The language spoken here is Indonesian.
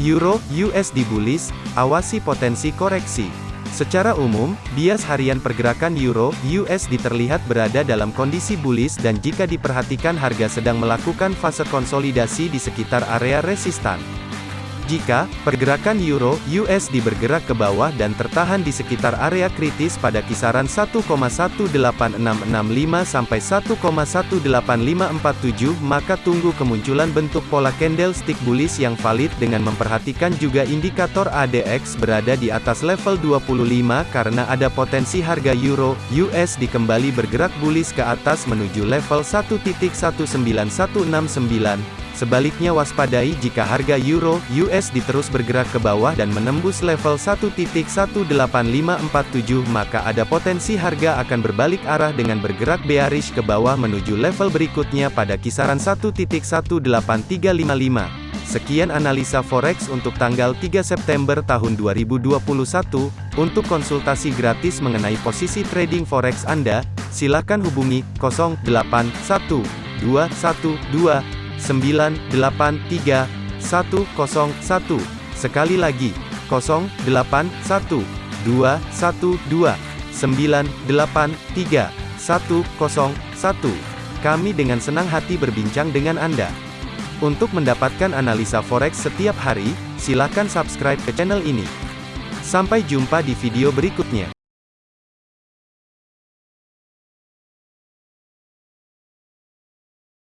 Euro USD bullish, awasi potensi koreksi. Secara umum, bias harian pergerakan Euro USD terlihat berada dalam kondisi bullish dan jika diperhatikan harga sedang melakukan fase konsolidasi di sekitar area resistan. Jika pergerakan euro USD bergerak ke bawah dan tertahan di sekitar area kritis pada kisaran 1,18665 sampai 1,18547 maka tunggu kemunculan bentuk pola candlestick bullish yang valid dengan memperhatikan juga indikator ADX berada di atas level 25 karena ada potensi harga euro USD kembali bergerak bullish ke atas menuju level 1.19169 Sebaliknya waspadai jika harga euro USD terus bergerak ke bawah dan menembus level 1.18547 maka ada potensi harga akan berbalik arah dengan bergerak bearish ke bawah menuju level berikutnya pada kisaran 1.18355. Sekian analisa forex untuk tanggal 3 September tahun 2021. Untuk konsultasi gratis mengenai posisi trading forex Anda, silakan hubungi 081212 983 101. Sekali lagi, 081 212 983 101. Kami dengan senang hati berbincang dengan Anda. Untuk mendapatkan analisa forex setiap hari, silakan subscribe ke channel ini. Sampai jumpa di video berikutnya.